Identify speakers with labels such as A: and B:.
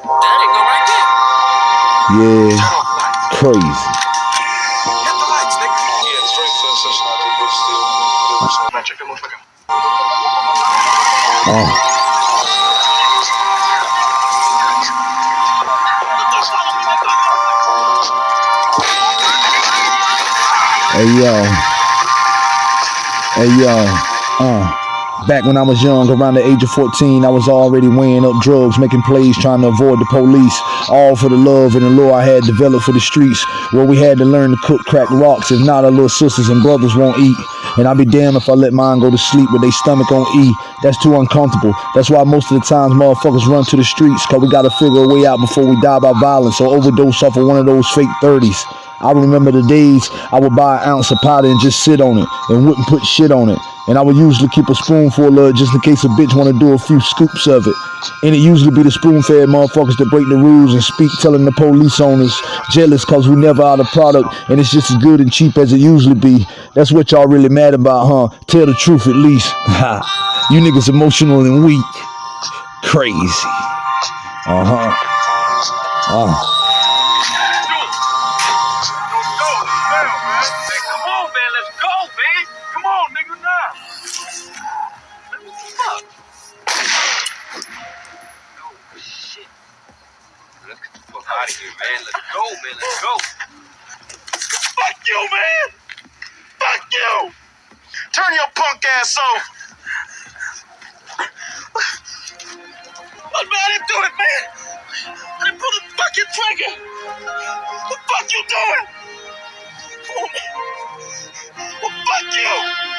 A: Yeah,
B: Turn off the light.
A: crazy.
B: Hit the lights, nigga.
C: Yeah, straight sensation. I think we're still.
B: Man, check that motherfucker.
A: Uh, hey yo. Hey yo. Uh. Back when I was young, around the age of 14, I was already weighing up drugs, making plays, trying to avoid the police. All for the love and the lure I had developed for the streets, where we had to learn to cook crack rocks. If not, our little sisters and brothers won't eat. And I'll be damned if I let mine go to sleep with their stomach on E. That's too uncomfortable. That's why most of the times motherfuckers run to the streets, cause we gotta figure a way out before we die by violence or overdose off of one of those fake 30s. I remember the days I would buy an ounce of powder and just sit on it and wouldn't put shit on it. And I would usually keep a spoonful of it just in case a bitch want to do a few scoops of it. And it usually be the spoon-fed motherfuckers that break the rules and speak telling the police owners jealous cause we never out of product and it's just as good and cheap as it usually be. That's what y'all really mad about, huh? Tell the truth at least. You niggas emotional and weak. Crazy. Uh-huh. Uh.
B: Come on, man. Let's go, man. Come on, nigga, now. What the fuck? Oh, shit. Let's get the fuck out of here, man. Let's go, man. Let's go. Fuck you, man. Fuck you. Turn your punk ass off. What, man? I didn't do it, man. I didn't pull the fucking trigger. What the fuck you doing? Well, fuck you!